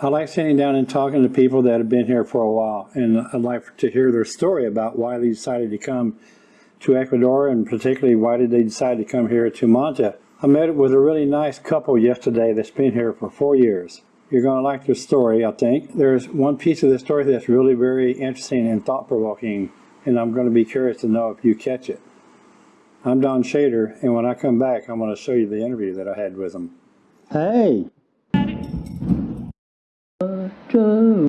I like sitting down and talking to people that have been here for a while, and I'd like to hear their story about why they decided to come to Ecuador, and particularly why did they decide to come here to Manta. I met with a really nice couple yesterday that's been here for four years. You're going to like their story, I think. There's one piece of the story that's really very interesting and thought-provoking, and I'm going to be curious to know if you catch it. I'm Don Shader, and when I come back, I'm going to show you the interview that I had with them. Hey! Roger,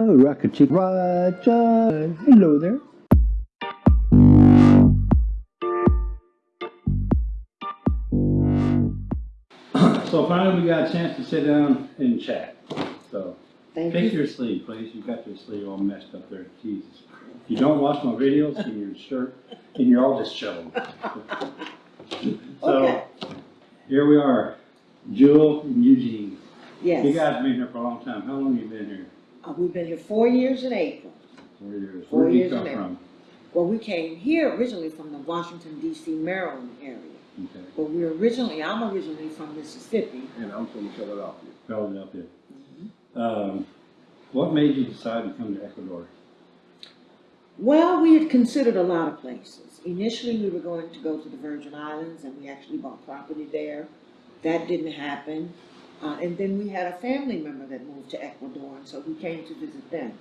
oh, Rocket Chick Roger, hello there. So finally, we got a chance to sit down and chat. So Thank fix you. your sleeve, please. You've got your sleeve all messed up there. Jesus. If you don't watch my videos in your shirt, and you're all disheveled. So Okay. here we are, Jewel and Eugene. You Yes. guys have been here for a long time. How long have you been here? Uh, we've been here four years in April. Four years. Four Where did you years come and from? Well, we came here originally from the Washington DC, Maryland area. Okay, But we're originally, I'm originally from Mississippi. And I'm from Philadelphia. Philadelphia. Mm-hmm. Um, what made you decide to come to Ecuador? Well, we had considered a lot of places. Initially, we were going to go to the Virgin Islands and we actually bought property there. That didn't happen. Uh, and then we had a family member that moved to Ecuador and so we came to visit them.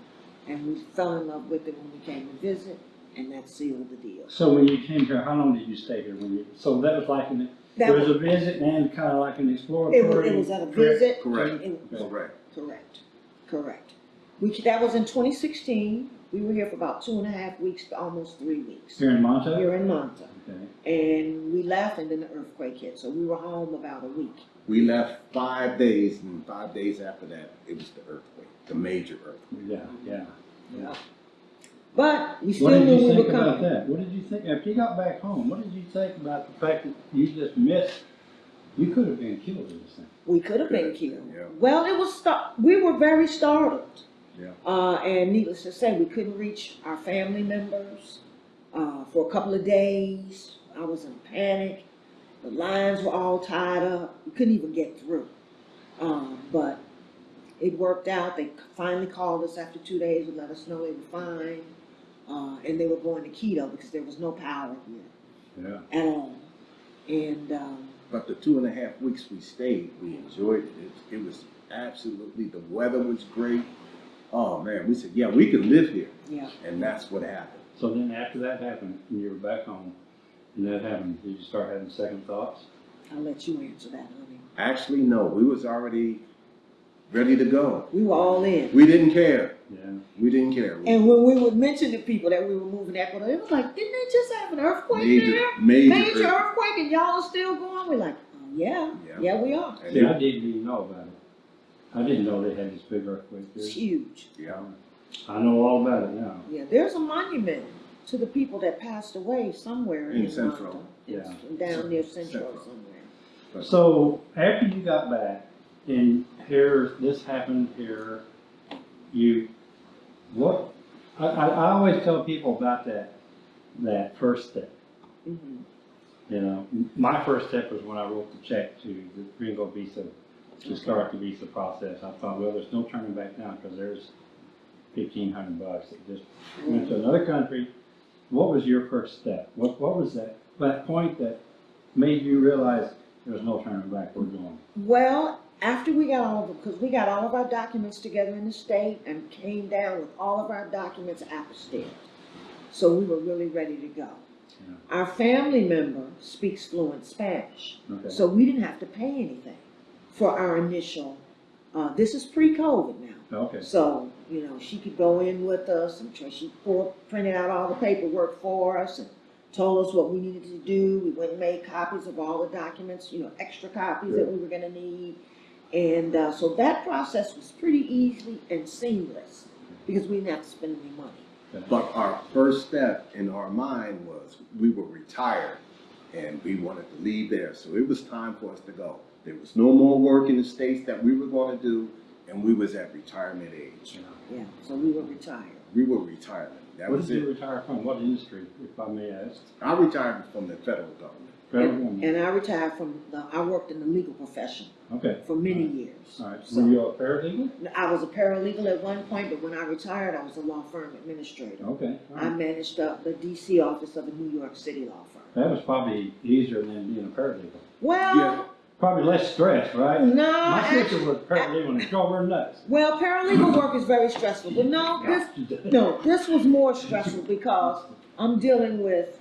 And we fell in love with it when we came to visit and that sealed the deal. So when you came here, how long did you stay here? When you, so that was like an, That there was was- a visit and kind of like an It was, exploratory. it was at a Correct, visit. correct. and it- Correct. Correct, correct. We, that was in twenty sixteen. We were here for about two and a half weeks almost three weeks. Here in Manta? Here in Manta. Okay. And we left and then the earthquake hit, so we were home about a week. We left five days, and five days after that, it was the earthquake, the major earthquake. Yeah, yeah. yeah. But we still What did knew you we think were about coming. that? What did you think, after you got back home, what did you think about the fact that you just missed, you could have been killed in this thing? We could have been killed. yeah. Well, it was, sta- we were very startled. Yeah. Uh, and needless to say, we couldn't reach our family members, uh, for a couple of days. I was in panic. The lines were all tied up. We couldn't even get through. Um, but it worked out. They finally called us after two days and let us know they were fine. Uh, and they were going to Quito because there was no power here Yeah. at all. And, um, But the two and a half weeks we stayed, we enjoyed it. It, it was absolutely, the weather was great. Oh, man, we said, yeah, we could live here. yeah. And that's what happened. So then after that happened, and you were back home, and that happened, did you start having second thoughts? I'll let you answer that, honey. Actually, no, we was already ready to go. We were all in. We didn't care. Yeah. We didn't care. And when we would mention to people that we were moving to Ecuador, it was like, didn't they just have an earthquake Major, there? major. Major earthquake. earthquake and y'all are still going? We're like, oh, yeah, Yeah. yeah, we are. And See, I didn't even know about it. I didn't know they had this big earthquake It's there. huge. Yeah. I know all about it now. Yeah, there's a monument to the people that passed away somewhere In in, Central. Manta. Yeah. It's Down near Central Central. somewhere. So after you got back, and here, this happened here, you, what, I, I, I always tell people about that, that first step. hmm You know, my first step was when I wrote the check to the Gringo visa to start the visa process. I thought, well, there's no turning back now because there's fifteen hundred bucks. It just went to another country. What was your first step? What, what was that, that point that made you realize there was no turning back, we're going? Well, after we got all of, because we got all of our documents together in the state and came down with all of our documents apostilled. So we were really ready to go. Yeah. Our family member speaks fluent Spanish, Okay. so we didn't have to pay anything for our initial, uh, this is pre-COVID now. Okay, So, you know, she could go in with us and tr- she pulled, printed out all the paperwork for us and told us what we needed to do. We went and made copies of all the documents, you know, extra copies that we were gonna need. And, uh, so that process was pretty easy and seamless because we didn't have to spend any money. But our first step in our mind was we were retired and we wanted to leave there. So it was time for us to go. There was no more work in the States that we were going to do and we was at retirement age. Yeah, so we were retired. We were retirement. That what was did you retire from? What industry, if I may ask? I retired from the federal government. Federal And government. and I retired from, the I worked in the legal profession Okay, for many years. all right. Were you a paralegal? I was a paralegal at one point, but when I retired, I was a law firm administrator. Okay, all I right. managed uh, the DC office of a New York City law firm. That was probably easier than being a paralegal. Well, Yeah. Probably less stress, right? no, My sister was paralegal and it drove her nuts. well, paralegal work is very stressful, but no, this, no, this was more stressful because I'm dealing with,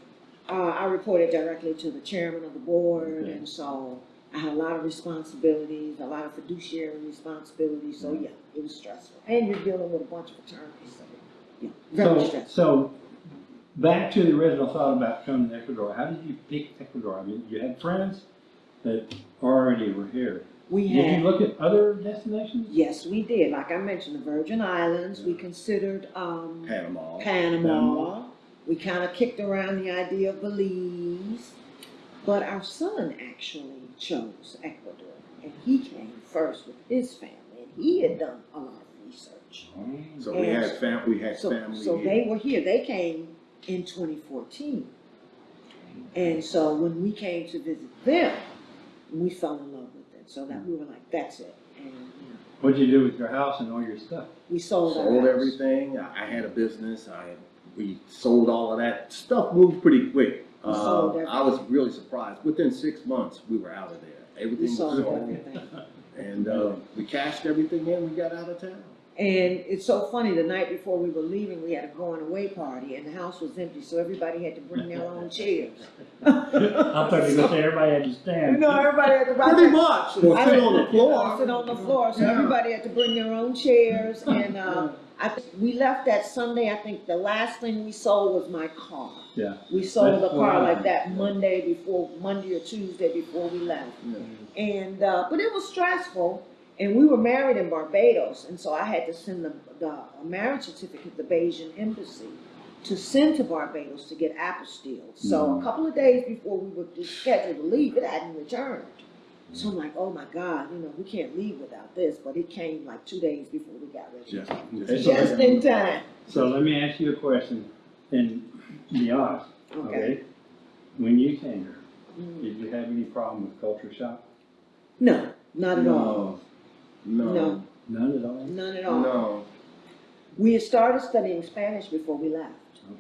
uh, I reported directly to the chairman of the board, Okay. and so I had a lot of responsibilities, a lot of fiduciary responsibilities, so yeah, it was stressful. And you're dealing with a bunch of attorneys, so, yeah, very So, stressful. so, back to the original thought about coming to Ecuador, how did you pick Ecuador? I mean, you had friends that already were here. We Did you had, look at other destinations? yes, we did, like I mentioned, the Virgin Islands, we considered, um, Panama. Panama. We kind of kicked around the idea of Belize, but our son actually chose Ecuador, and he came first with his family, and he had done a lot of research. So we had fam, we had So, family so here. they were here. They came in 2014, and so when we came to visit them, we fell in love with it. So that we were like, "That's it," and you know, What'd you do with your house and all your stuff? we sold, our Sold house. everything. I I had a business. I, we sold all of that. Stuff moved pretty quick. We sold Uh, I was really surprised. Within six months, we were out of there. We Everything was sold sold. everything. And, uh, we cashed everything in, we got out of town. And it's so funny, the night before we were leaving, we had a going away party and the house was empty, so everybody had to bring their own chairs. I thought you were gonna say everybody had to stand. No, everybody had to. Pretty much, or I- sit on the floor. Sit on the floor, so Yeah. everybody had to bring their own chairs and, uh, I, think we left that Sunday, I think the last thing we sold was my car. Yeah. We sold the car I- like that Monday before, Monday or Tuesday before we left. And, uh, but it was stressful, and we were married in Barbados, and so I had to send the, the marriage certificate to the Barbadian embassy to send to Barbados to get apostilled. So Mhm. a couple of days before we were scheduled to leave, it hadn't returned. So I'm like, oh my God, you know, we can't leave without this, but it came like two days before we got ready. Just- It's Just in time. So let me ask you a question and be honest, Okay. okay? When you came here, Mm. did you have any problem with culture shock? No, not at all. No, no, No. None at all? None at all. no. We had started studying Spanish before we left.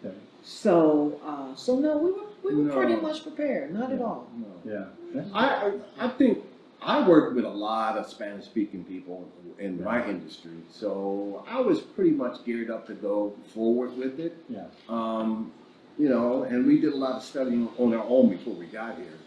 Okay, So, uh, so no, we were, we were pretty much prepared, not at all. no. yeah. That's- I, I I think, I work with a lot of Spanish-speaking people in my industry, so I was pretty much geared up to go forward with it. Yeah. Um, you know, and we did a lot of studying on our own before we got here.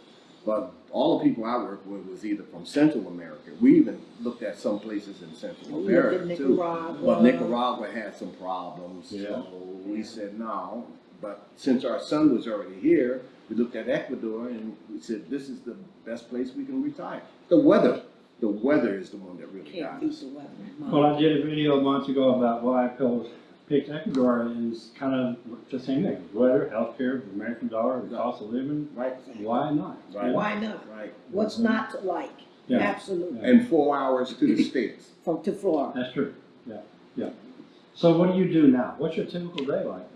But all the people I worked with was either from Central America. We even looked at some places in Central We looked at America too. Nicaragua. But Nicaragua had some problems, Yeah. so we said no. But since our son was already here, we looked at Ecuador and we said, this is the best place we can retire. The weather, the weather is the one that really Can't got us. the weather. Well, I did a video a month ago about why I picked- picked Ecuador is kind of the same thing. Weather, healthcare, the American dollar, the cost of living, Right, why not? Right. Why not? right. What's not to like? Yeah. Absolutely. And four hours to the States. From to Florida. That's true, yeah, yeah. So what do you do now? What's your typical day like?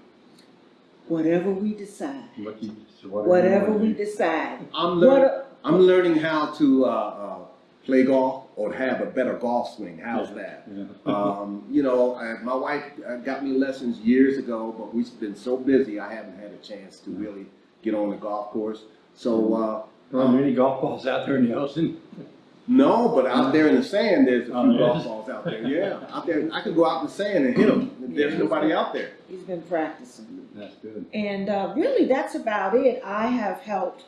Whatever we decide. What you, so what Whatever we do? decide. I'm What, learning, a- I'm learning how to, uh, uh, play golf or have a better golf swing. How's that? Yeah. Um, you know, I, my wife uh, got me lessons years ago, but we've been so busy, I haven't had a chance to really get on the golf course. So, uh, There aren't many golf balls out there in the ocean. no, but out there in the sand, there's a Oh, few there golf balls out there. Yeah, out there, I could go out in the sand and hit them. There's nobody out there. he's been practicing. That's good. And uh, really, that's about it. I have helped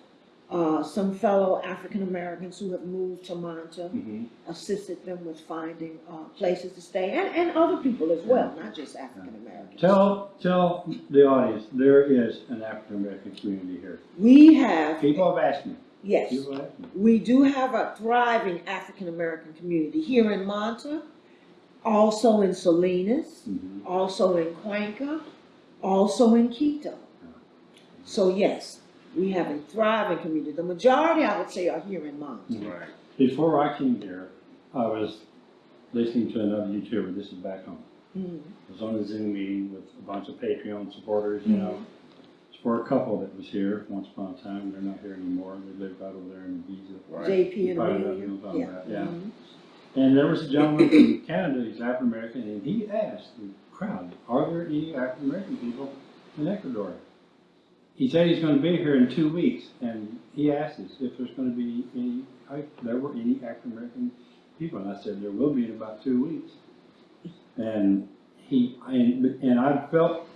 uh, some fellow African Americans who have moved to Manta, Mm-hmm. assisted them with finding uh, places to stay, and, and other people as well, not just African Americans. Tell, tell the audience, there is an African American community here. We have, People have asked me, yes, have asked me. we do have a thriving African American community here in Manta, also in Salinas, Mhm. also in Cuenca, also in Quito. So yes, we have a thriving community. The majority, I would say, are here in Manta. Right. Before I came here, I was listening to another YouTuber, this is back home. Mm. I was on a Zoom meeting with a bunch of Patreon supporters, you know, It's for a couple that was here once upon a time, they're not here anymore, they live right over there in Giza. Right. JP You and probably Amelia, I'm yeah. about, yeah. mhm. And there was a gentleman from Canada, he's African American, and he asked the crowd, are there any African American people in Ecuador? He said he's gonna be here in two weeks, and he asked us if there's gonna be any, if there were any African American people, and I said, there will be in about two weeks. And he, and, and I felt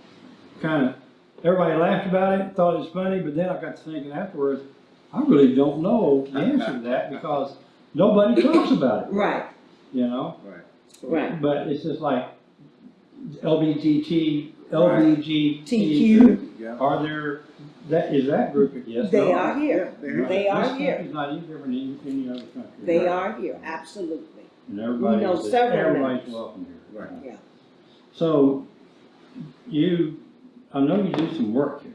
kinda, everybody laughed about it, thought it was funny, but then I got to thinking afterwards, I really don't know the answer to that, because nobody talks about it, Right, you know? Right. right. But it's just like LBGT, Right. Yeah. Are there, that, is that group, yes, They no? are here. Yeah, they're They are This here. country's not any different than any other country. They Right. are here, absolutely. And everybody, know is- several everybody's members. welcome here. Right. Yeah. So, you, I know you do some work here.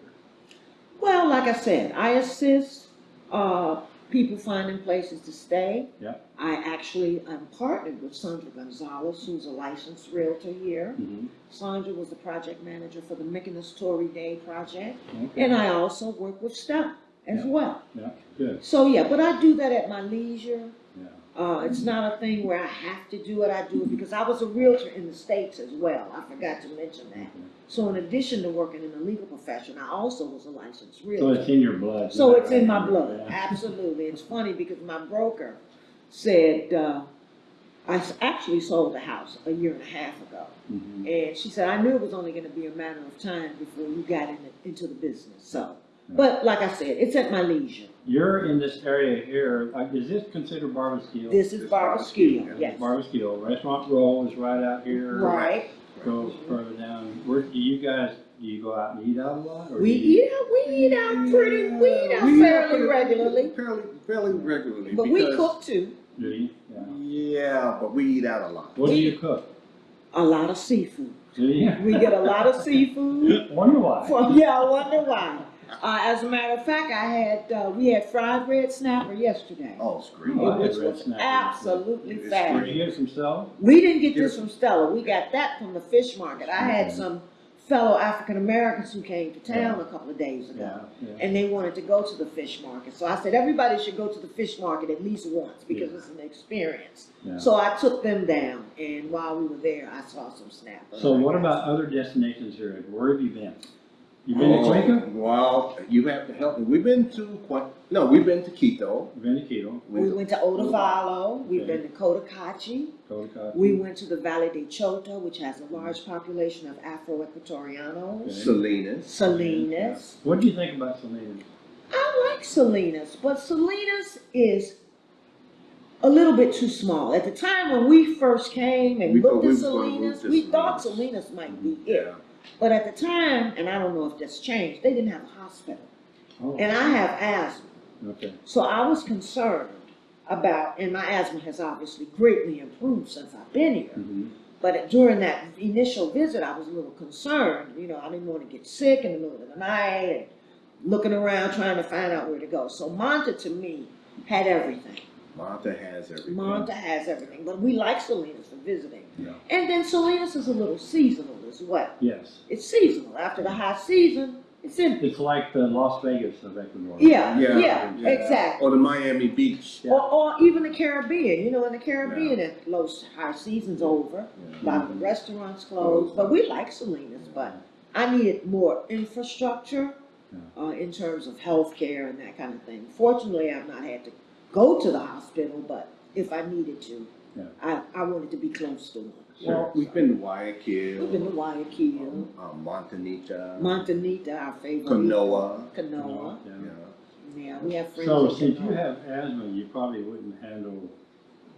Well, like I said, I assist, uh, people finding places to stay. Yep. I actually, am partnered with Sandra Gonzalez, who's a licensed realtor here. Mhm. Sandra was the project manager for the Mykonos Tory Day project. Okay, And I also work with Stella as Yeah. well. yeah, good, So, yeah, but I do that at my leisure. Uh, it's not a thing where I have to do it, I do it because I was a realtor in the States as well. I forgot to mention that. So in addition to working in the legal profession, I also was a licensed realtor. So it's in your blood. So it's in my blood, Yeah. absolutely. It's funny because my broker said, uh, I actually sold the house a year and a half ago. Mhm. And she said, I knew it was only gonna be a matter of time before you got in, into the business, so. But like I said, it's at my leisure. You're in this area here, uh, is this considered Barbasquillo? This is This Barbara Barbara Skill, Skill, yes. Barbasquillo, Restaurant Row is right out here. Right. Go further down, where, do you guys, do you go out and eat out a lot? or We you- eat out, we eat out pretty, we eat out We fairly pretty- regularly, Fairly, fairly regularly. but we because- cook too. Do you? Yeah. Yeah, but we eat out a lot. What do you cook? A lot of seafood. Do you? We get a lot of seafood. Wonder why? Well, yeah, I wonder why. Uh, as a matter of fact, I had, uh, we had fried red snapper yesterday. Oh, it's great. Oh, I Which red was snapper. absolutely It's Did fabulous. you get some stuff? We didn't get this from Stella, we got that from the fish market. I had some fellow African Americans who came to town a couple of days ago. yeah. And they wanted to go to the fish market, so I said, everybody should go to the fish market at least once, because Yeah. it's an experience. yeah. So I took them down, and while we were there, I saw some snapper. So what about other destinations here? Where have you been? You been to Oh, Cuenca? Well, you have to help me. We've been to Quen- no, we've been to Quito. Been to Quito, We went to Otavalo, we've Okay. been to Cotacachi, Cotacachi? we went to the Valle de Chota, which has a large population of Afro-Ecuatorianos, Okay. Salinas. Salinas. What do you think about Salinas? I like Salinas, but Salinas is a little bit too small. At the time when we first came and We looked at was gonna Salinas, we thought Salinas. Salinas might be it. But at the time, and I don't know if that's changed, they didn't have a hospital. Oh, And I have asthma. okay. So I was concerned about, and my asthma has obviously greatly improved since I've been here. Mhm. But during that initial visit, I was a little concerned. You know, I didn't want to get sick in the middle of the night and looking around trying to find out where to go. So Manta to me had everything. Manta has everything. Manta has everything, but we like Salinas for visiting. Yeah. And then Salinas is a little seasonal as well. Yes. It's seasonal. After the high season, it's empty. It's like the Las Vegas of Ecuador. Yeah, Yeah, yeah, yeah. exactly. Or the Miami Beach. Yeah. Or, or even the Caribbean. You know, in the Caribbean, at low high season's over. A Yeah. lot of the restaurants closed, but we like Salinas, but I needed more infrastructure uh, in terms of healthcare and that kind of thing. Fortunately, I've not had to go to the hospital, but if I needed to, Yeah. I, I wanted to be close to one. Well, we've been to Guayaquil. We've been to Guayaquil, um, uh, Montanita. Montanita, our favorite. Canoa. Canoa. Yeah. Yeah. Yeah, we have friends. So in since you have asthma, you probably wouldn't handle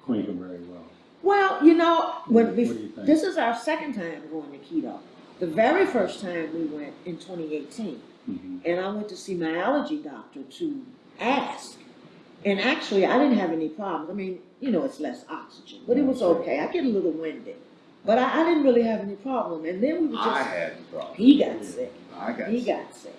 Cuenca very well. Well, you know, when What we, do you think? this is our second time going to Quito. The very first time we went in 2018. Mhm. and I went to see my allergy doctor to ask. And actually, I didn't have any problems. I mean, you know, it's less oxygen, but it was okay. I get a little winded, but I, I didn't really have any problem. And then we were just. I just, had the problem. he got sick. I got He sick. got sick.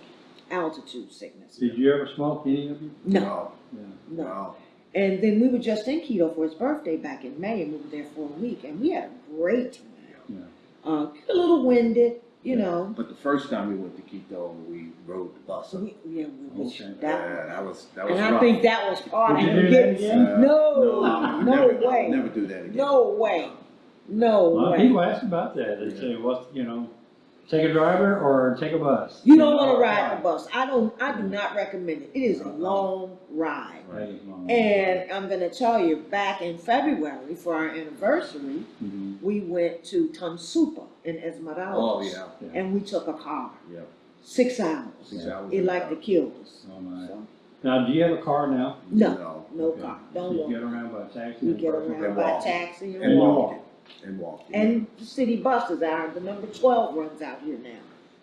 Altitude sickness. Did you ever smoke, any of you? No, No, Yeah. no. no. And then we were just in Quito for his birthday back in May, and we were there for a week, and we had a great time. Yeah. Uh, a little winded, you know, But the first time we went to Quito, we rode the bus. up. we, yeah, we, we- Okay. Yeah, that, that was, that was and I think that was part Would you of do that getting, again? Uh, no, I no never- way. Never do that again. no way, no A lot of way. people ask about that. They say, what's, you know, take a driver or take a bus? You don't wanna ride the bus, I don't, I do not recommend it, it is a long ride. That is. And I'm gonna tell you, back in February for our anniversary, Mhm. we went to Tonsupa in Esmeralda. Oh, yeah, And we took a car, yeah. six hours. Six hours It in like to kill us. Oh, my. So, Now, do you have a car now? No, no Okay. car, don't You walk. get around by taxi? You and get personal around by taxi And and walk. Walk it, and walk. And the city buses are, the number twelve runs out here now.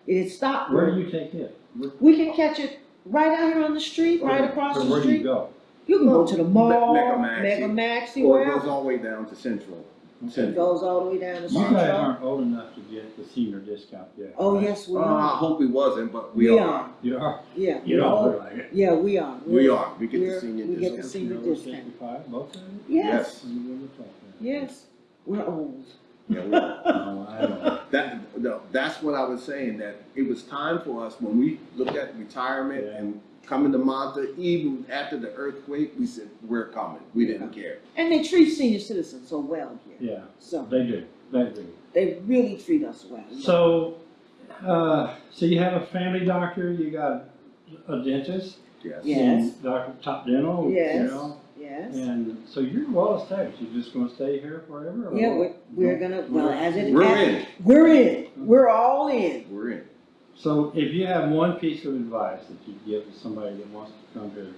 It is stopped. Where do you take it? Where- We can catch it right out here on the street, right across So the where do you street. go? You can go to the mall, Mega Maxi. Mega Maxi, Or it goes wherever. all the way down to Central. It Central. goes all the way down to You guys Central. aren't old enough to get the senior discount yet. Oh, right? yes, we Uh, I are. hope we wasn't, but we We are. are, You are? yeah. You we don't are. look like it. Yeah, we are. We are. We get We're- the senior we get the discount. senior You're discount. Sixty-five, both of you? Yes, You really look yes, we're old. Yeah, we are. No, I don't. That, no, that's what I was saying, that it was time for us, when we looked at retirement Yeah. and coming to Manta, even after the earthquake, we said, we're coming. We didn't care. And they treat senior citizens so well here. Yeah, So they do, they do. they really treat us well. So, uh, so you have a family doctor, you got a dentist? Yes. And Yes. Doctor Top Dental, you Yes. know? Yes. And so you're well established, you're just gonna stay here forever? or Yeah, what? we're, we're gonna, well, as it. We're as- in. We're in. We're all in. We're in. So if you have one piece of advice that you give to somebody that wants to come here,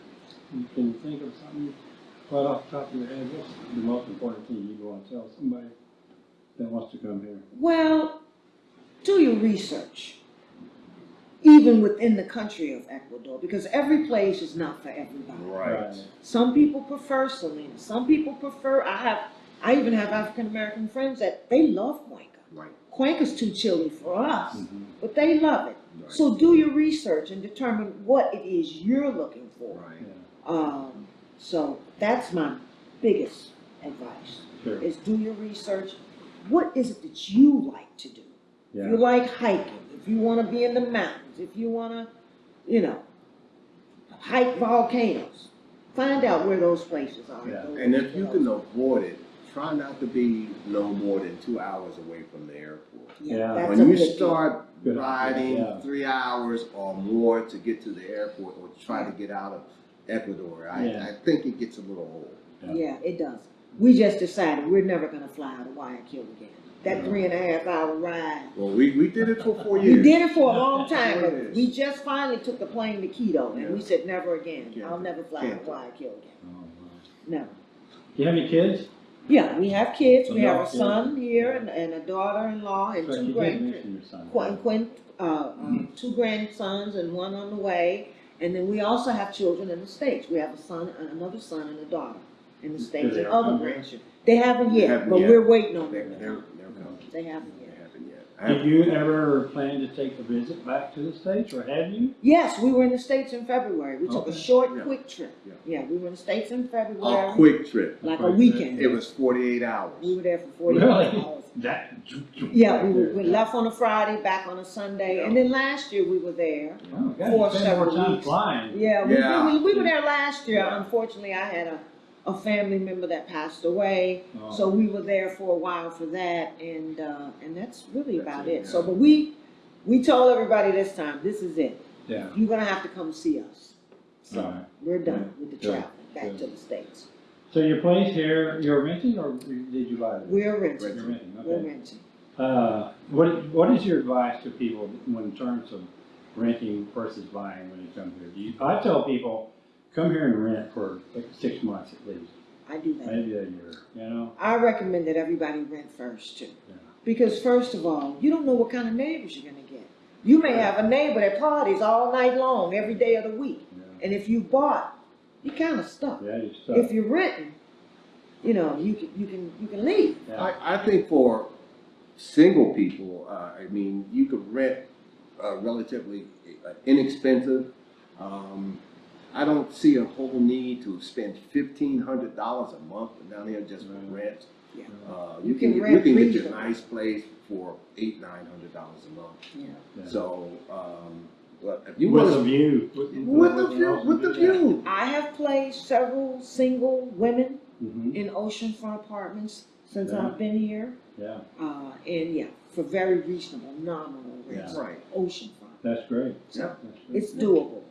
you can think of something right off the top of your head, what's the most important thing you want to tell somebody that wants to come here? Well, do your research. Even within the country of Ecuador, because every place is not for everybody. Right. Some people prefer Salinas. Some people prefer, I have, I even have African American friends that they love Cuenca. Right. Cuenca's too chilly for us, Mhm. but they love it. Right. So do your research and determine what it is you're looking for. Right. Yeah, Um, so that's my biggest advice, sure, is do your research. What is it that you like to do? If you like hiking, if you wanna be in the mountains, if you wanna, you know, hike volcanoes, find out where those places are. Yeah. Those- And if you can avoid it, try not to be no more than two hours away from the airport. Yeah, Yeah. that's a When you good deal. start Good riding yeah. three hours or more to get to the airport or try to get out of Ecuador, I, Yeah. I think it gets a little old. Yeah, it does. We just decided we're never gonna fly to Guayaquil again. That Yeah. three and a half hour ride. Well, we, we did it for four years. We did it for a long time, Four but years. we just finally took the plane to Quito and we said never again. Can't I'll do- never fly to can't do. Guayaquil again. Oh, wow. Do you have any kids? Yeah, we have kids. We have a kids. son here and, and a daughter-in-law and So two you did grand, mention your son. Qu- Quint, uh, um, two grandsons and one on the way. And then we also have children in the States. We have a son, another son and a daughter in the States they and ever other grandchildren. They haven't They yet, haven't but yet. we're waiting on They're, them. they're, they're coming. They haven't yet. haven't yet. I Did have- you ever plan to take a visit back to the States, or have you? Yes, we were in the States in February. We took a Okay. short, Yeah. quick trip. Yeah. Yeah, we were in the States in A February, quick trip. like a Quick weekend. It was forty-eight hours. We were there for forty-eight Really? hours. That. Yeah, we, were- we left on a Friday, back on a Sunday, and then last year we were there. Oh, God, For you spend more several time weeks. flying. Yeah, we, Yeah. we, we were there last year. Yeah. Unfortunately, I had a, a family member that passed away, Oh. so we were there for a while for that, and uh, and that's really That's about it, it. So, but we we told everybody this time, this is it. Yeah. You're gonna have to come see us. So Alright. we're done with the Good. travel back to the states. So your place here, you're renting, or did you buy it? We're renting. You're renting, We're okay. renting. Uh, what, what is your advice to people when in terms of renting versus buying when you come here? Do you, I tell people, come here and rent for like six months at least, I do that. maybe a year, you know? I recommend that everybody rent first too. Yeah. Because first of all, you don't know what kind of neighbors you're gonna get. You may have a neighbor that parties all night long, every day of the week. Yeah, And if you bought, you're kinda stuck. yeah you're stuck. If you're renting, you know, you can, you can, you can leave. Yeah. I, I think for single people, uh, I mean, you could rent uh, relatively uh, inexpensive. Um, I don't see a whole need to spend fifteen hundred dollars a month down here just for rent. Yeah. Uh, You you can, can get- rent you can get you a reasonable. nice place for eight, nine hundred dollars a month. Yeah. Yeah. So, um, but if you With a want view. with the view, with the view. I have placed several single women Mhm. in oceanfront apartments since Yeah. I've been here. Yeah, Uh, and yeah, for very reasonable, nominal rents, Right. oceanfront. that's great. So That's great. it's doable.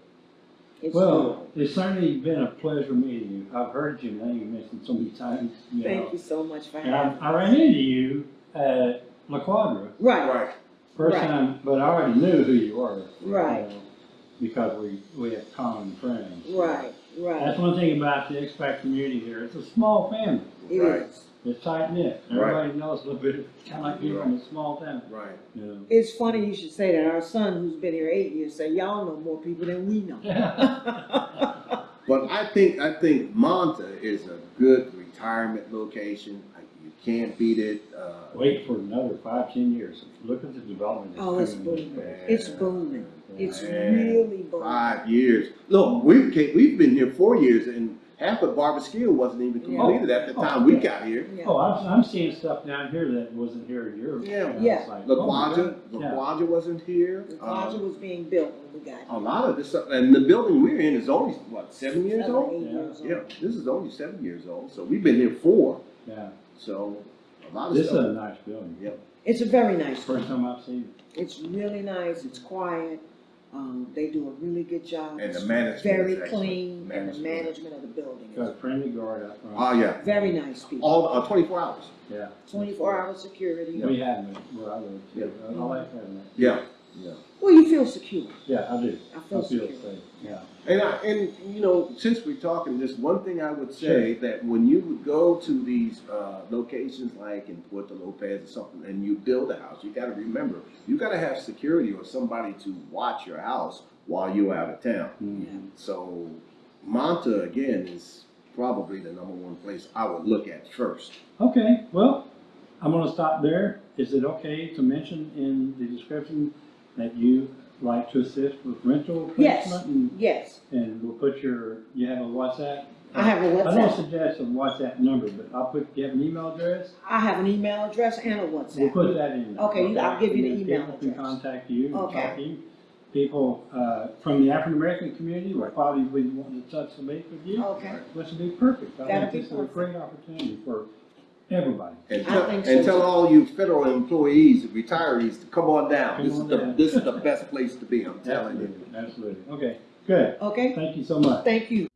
It's Well, doable. it's certainly been a pleasure meeting you. I've heard your name mentioned so many times, you know. Thank you so much for And I, having me. I ran into you at La Quadra, Right, Right. first Right. time, but I already knew who you were. you Right. know, Because we, we have common friends. right, right. That's one thing about the expat community here. It's a small family. It Right. is. It's tight knit. Right. Everybody knows a little bit, kind of like being from a small town, Right. you know. It's funny you should say that. Our son, who's been here eight years, say y'all know more people than we know. But I think, I think Manta is a good retirement location. Like, You can't beat it. Uh, Wait for another five, ten years. Look at the development. that's Oh, it's coming booming. place. It's booming. It's Man. really booming. Five years. Look, we've, ca- we've been here four years and half of Barber Skill wasn't even Yeah. completed at the Oh. time we got here. Yeah. Oh, I'm, I'm seeing stuff down here that wasn't here a year ago. Yeah. And I was Yeah. like, La oh my Quadra, God. La Yeah. Quadra wasn't here. The Um, was being built when we got A here. lot of this, stuff- and the building we're in is only, what, seven years Seven, old? eight Yeah. years old. Yeah, this is only seven years old, so we've been here four, Yeah, so a lot of this is a stuff. nice building. Yep. It's a very nice First one. time I've seen it. It's really nice. It's quiet. Um, they do a really good job. And the It's management Very is excellent. clean, and the Management. management of the building Got a is friendly guard out front. Oh, yeah, very nice people. all, uh, twenty-four hours. Yeah. Twenty-four hour security. We have them where I live too. I I like having that. Yeah, yeah. Well, you feel secure. Yeah, I do. I I feel feel secure. safe, yeah. And I, and, you know, since we're talking this, one thing I would say, that when you would go to these, uh, locations like in Puerto Lopez or something, and you build a house, you gotta remember, you gotta have security or somebody to watch your house while you're out of town. Mhm. So Manta again is probably the number one place I would look at first. Okay, well, I'm gonna stop there. Is it okay to mention in the description that you like to assist with rental Yes. placement? And, Yes, and we'll put your, you have a WhatsApp? I have a I don't WhatsApp. suggest a WhatsApp number, but I'll put, you have an email address? I have an email address and a WhatsApp. We'll WhatsApp. put that in. there, Okay, I'll give you the And then email People can address. contact you and Okay. talk to you. People, uh, from the African American community will probably be wanting to touch the base with you, Okay, which would be perfect. I That'd think be this is a perfect. great opportunity for everybody. And I tell, think and so, tell too. all you federal employees, retirees, to come on down. Come This is on the, this is the best place to be, I'm telling you. Absolutely, absolutely. Okay, good. okay. Thank you so much. Thank you.